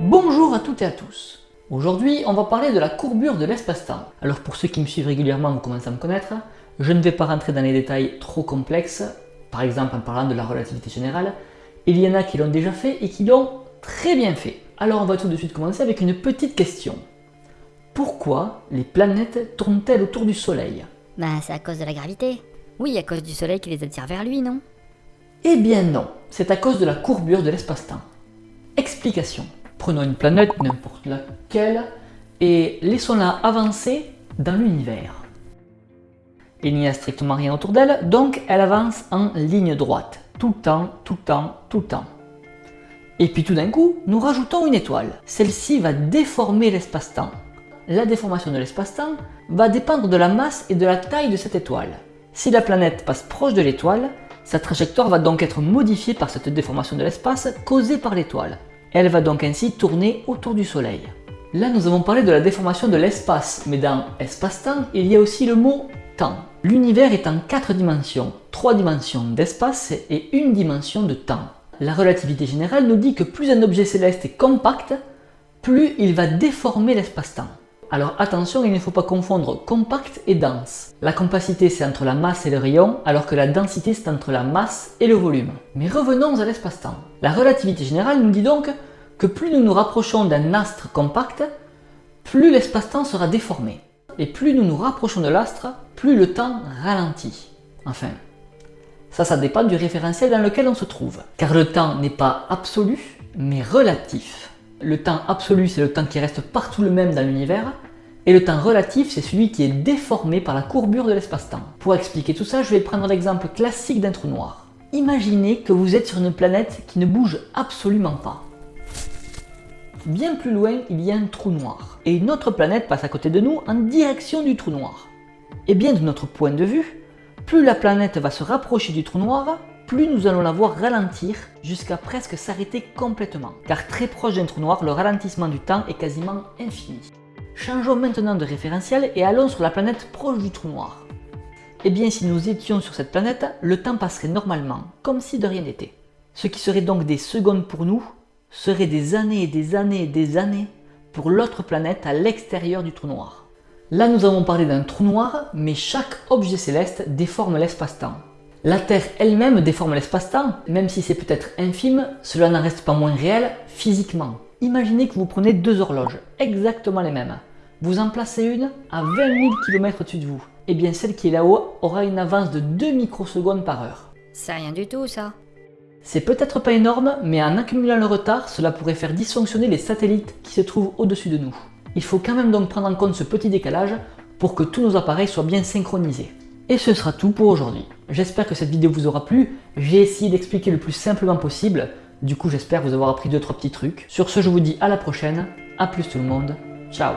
Bonjour à toutes et à tous Aujourd'hui, on va parler de la courbure de l'espace-temps. Alors pour ceux qui me suivent régulièrement, vous commencez à me connaître, je ne vais pas rentrer dans les détails trop complexes, par exemple en parlant de la relativité générale, il y en a qui l'ont déjà fait et qui l'ont très bien fait. Alors on va tout de suite commencer avec une petite question. Pourquoi les planètes tournent-elles autour du Soleil? Bah, c'est à cause de la gravité. Oui, à cause du soleil qui les attire vers lui, non? Eh bien non, c'est à cause de la courbure de l'espace-temps. Explication. Prenons une planète, n'importe laquelle, et laissons-la avancer dans l'univers. Il n'y a strictement rien autour d'elle, donc elle avance en ligne droite, tout le temps, tout le temps, tout le temps. Et puis tout d'un coup, nous rajoutons une étoile. Celle-ci va déformer l'espace-temps. La déformation de l'espace-temps va dépendre de la masse et de la taille de cette étoile. Si la planète passe proche de l'étoile, sa trajectoire va donc être modifiée par cette déformation de l'espace causée par l'étoile. Elle va donc ainsi tourner autour du Soleil. Là, nous avons parlé de la déformation de l'espace, mais dans espace-temps, il y a aussi le mot temps. L'univers est en quatre dimensions, trois dimensions d'espace et une dimension de temps. La relativité générale nous dit que plus un objet céleste est compact, plus il va déformer l'espace-temps. Alors attention, il ne faut pas confondre compact et dense. La compacité c'est entre la masse et le rayon, alors que la densité c'est entre la masse et le volume. Mais revenons à l'espace-temps. La relativité générale nous dit donc que plus nous nous rapprochons d'un astre compact, plus l'espace-temps sera déformé. Et plus nous nous rapprochons de l'astre, plus le temps ralentit. Enfin, ça, ça dépend du référentiel dans lequel on se trouve. Car le temps n'est pas absolu, mais relatif. Le temps absolu, c'est le temps qui reste partout le même dans l'univers, et le temps relatif, c'est celui qui est déformé par la courbure de l'espace-temps. Pour expliquer tout ça, je vais prendre l'exemple classique d'un trou noir. Imaginez que vous êtes sur une planète qui ne bouge absolument pas. Bien plus loin, il y a un trou noir, et une autre planète passe à côté de nous en direction du trou noir. Et bien de notre point de vue, plus la planète va se rapprocher du trou noir, plus nous allons la voir ralentir jusqu'à presque s'arrêter complètement. Car très proche d'un trou noir, le ralentissement du temps est quasiment infini. Changeons maintenant de référentiel et allons sur la planète proche du trou noir. Eh bien si nous étions sur cette planète, le temps passerait normalement, comme si de rien n'était. Ce qui serait donc des secondes pour nous, serait des années et des années et des années pour l'autre planète à l'extérieur du trou noir. Là nous avons parlé d'un trou noir, mais chaque objet céleste déforme l'espace-temps. La Terre elle-même déforme l'espace-temps, même si c'est peut-être infime, cela n'en reste pas moins réel physiquement. Imaginez que vous prenez deux horloges, exactement les mêmes. Vous en placez une à 20 000 km au-dessus de vous. Et bien celle qui est là-haut aura une avance de 2 microsecondes par heure. C'est rien du tout, ça. C'est peut-être pas énorme, mais en accumulant le retard, cela pourrait faire dysfonctionner les satellites qui se trouvent au-dessus de nous. Il faut quand même donc prendre en compte ce petit décalage pour que tous nos appareils soient bien synchronisés. Et ce sera tout pour aujourd'hui. J'espère que cette vidéo vous aura plu. J'ai essayé d'expliquer le plus simplement possible. Du coup, j'espère vous avoir appris 2-3 petits trucs. Sur ce, je vous dis à la prochaine. A plus tout le monde. Ciao